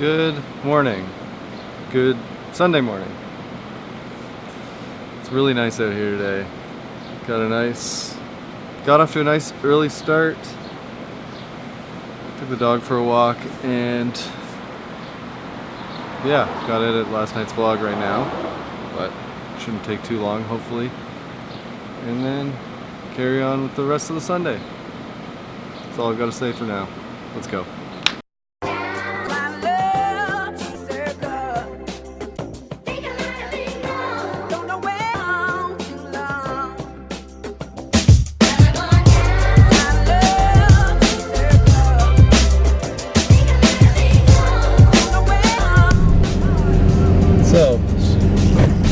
Good morning. Good Sunday morning. It's really nice out here today. Got a nice, got off to a nice early start. Took the dog for a walk and yeah, got edit last night's vlog right now, but shouldn't take too long hopefully. And then carry on with the rest of the Sunday. That's all I've got to say for now. Let's go.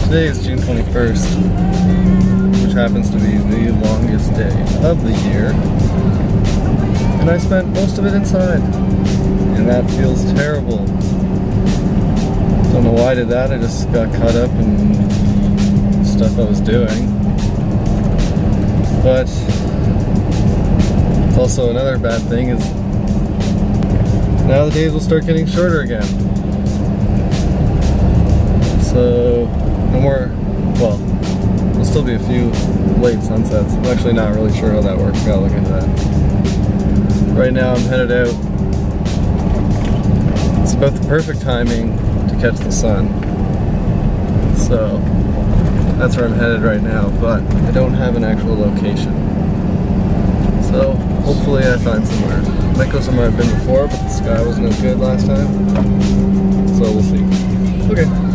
Today is June 21st, which happens to be the longest day of the year. And I spent most of it inside, and that feels terrible. Don't know why I did that, I just got caught up in stuff I was doing. But, it's also another bad thing is now the days will start getting shorter again. So, no more, well, there'll still be a few late sunsets. I'm actually not really sure how that works. Gotta look into that. Right now I'm headed out. It's about the perfect timing to catch the sun. So, that's where I'm headed right now, but I don't have an actual location. So, hopefully I find somewhere. I Might go somewhere I've been before, but the sky wasn't as good last time. So we'll see. Okay.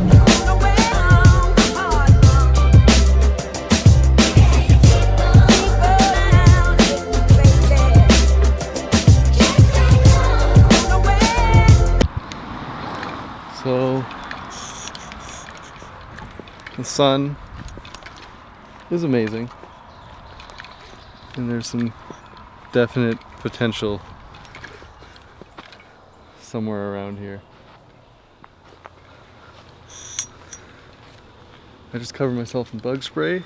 The sun is amazing and there's some definite potential somewhere around here. I just covered myself in bug spray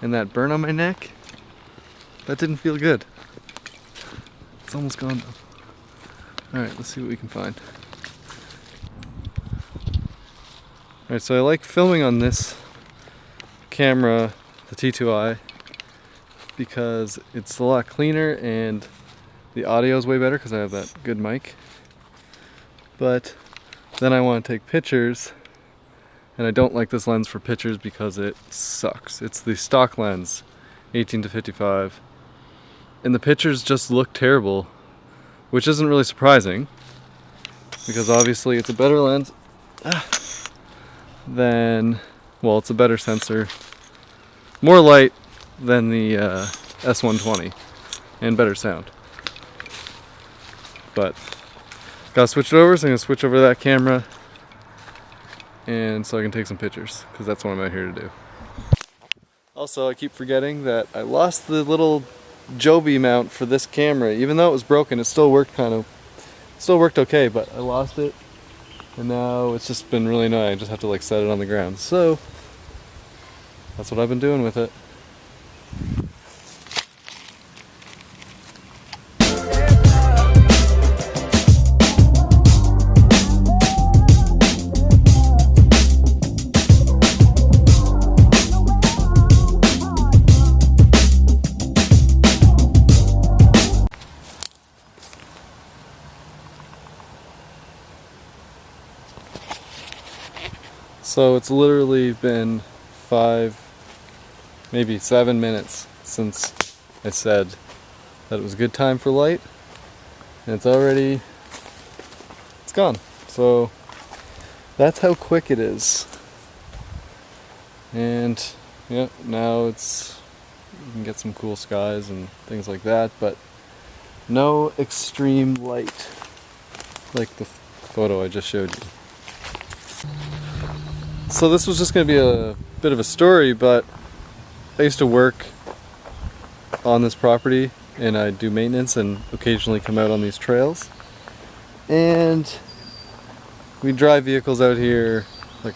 and that burn on my neck, that didn't feel good. It's almost gone though. Alright, let's see what we can find. Alright, so I like filming on this camera, the T2i, because it's a lot cleaner and the audio is way better because I have that good mic. But then I want to take pictures and I don't like this lens for pictures because it sucks. It's the stock lens, 18 to 55. And the pictures just look terrible, which isn't really surprising because obviously it's a better lens. Ah than, well, it's a better sensor, more light than the uh, S120, and better sound. But, gotta switch it over, so I'm gonna switch over that camera, and so I can take some pictures, because that's what I'm out here to do. Also, I keep forgetting that I lost the little Joby mount for this camera. Even though it was broken, it still worked kind of, still worked okay, but I lost it and now it's just been really annoying. I just have to like set it on the ground. So that's what I've been doing with it. So it's literally been five, maybe seven minutes since I said that it was a good time for light. And it's already, it's gone. So that's how quick it is. And yeah, now it's, you can get some cool skies and things like that, but no extreme light like the photo I just showed you. So this was just going to be a bit of a story, but I used to work on this property and I do maintenance and occasionally come out on these trails. And we drive vehicles out here, like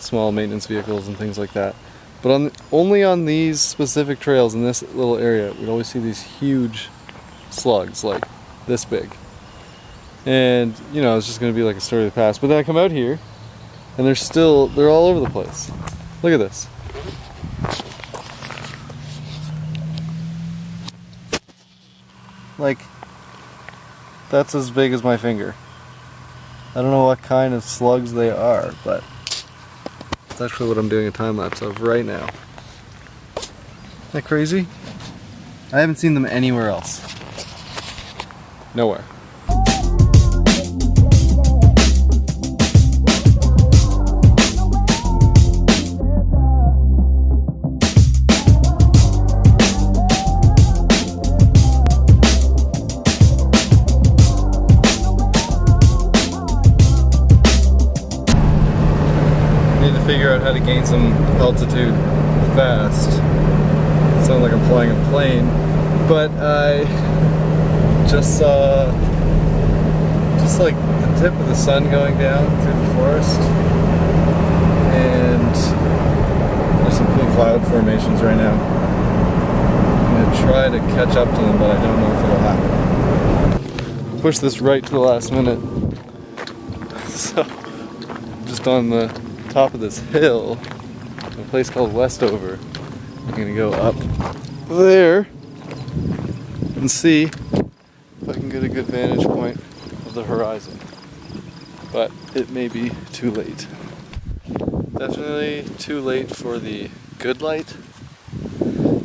small maintenance vehicles and things like that. But on only on these specific trails in this little area, we'd always see these huge slugs, like this big. And, you know, it's just going to be like a story of the past. But then I come out here, and they're still, they're all over the place. Look at this. Like, that's as big as my finger. I don't know what kind of slugs they are, but that's actually what I'm doing a time lapse of right now. Isn't that crazy? I haven't seen them anywhere else. Nowhere. Figure out how to gain some altitude fast. Sounds like I'm flying a plane, but I just saw just like the tip of the sun going down through the forest, and there's some cool cloud formations right now. I'm gonna try to catch up to them, but I don't know if it'll happen. Push this right to the last minute. So, just on the top of this hill, a place called Westover. I'm gonna go up there and see if I can get a good vantage point of the horizon. But it may be too late. Definitely too late for the good light.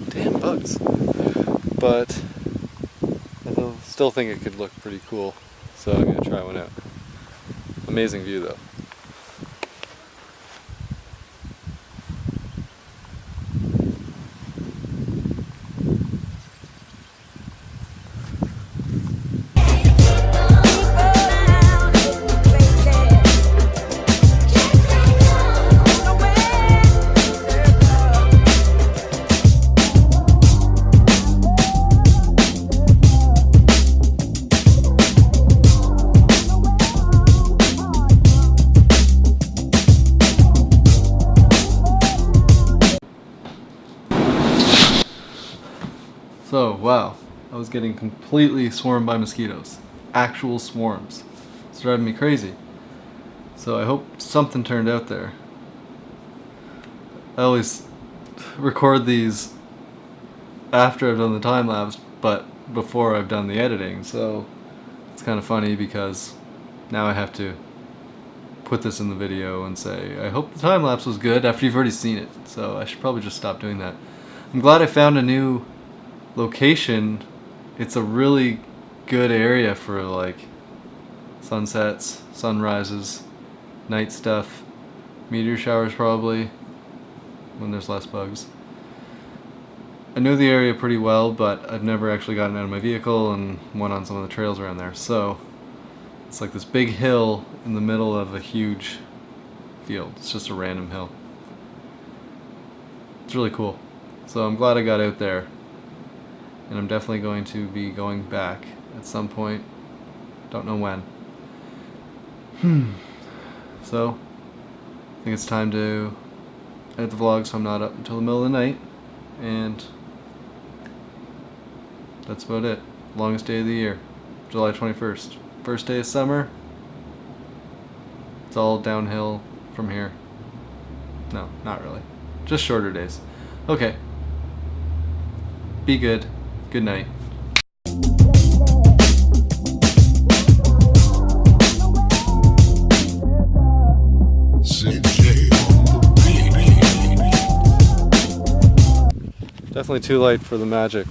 Damn bugs. But I still think it could look pretty cool. So I'm gonna try one out. Amazing view though. Was getting completely swarmed by mosquitoes. Actual swarms. It's driving me crazy. So I hope something turned out there. I always record these after I've done the time lapse, but before I've done the editing, so it's kind of funny because now I have to put this in the video and say, I hope the time lapse was good after you've already seen it. So I should probably just stop doing that. I'm glad I found a new location, it's a really good area for like sunsets, sunrises, night stuff, meteor showers probably, when there's less bugs. I know the area pretty well, but I've never actually gotten out of my vehicle and went on some of the trails around there. So it's like this big hill in the middle of a huge field. It's just a random hill. It's really cool. So I'm glad I got out there and I'm definitely going to be going back at some point. Don't know when. Hmm. So, I think it's time to edit the vlog so I'm not up until the middle of the night. And that's about it. Longest day of the year. July 21st. First day of summer. It's all downhill from here. No, not really. Just shorter days. Okay. Be good. Good night. Definitely too late for the magic.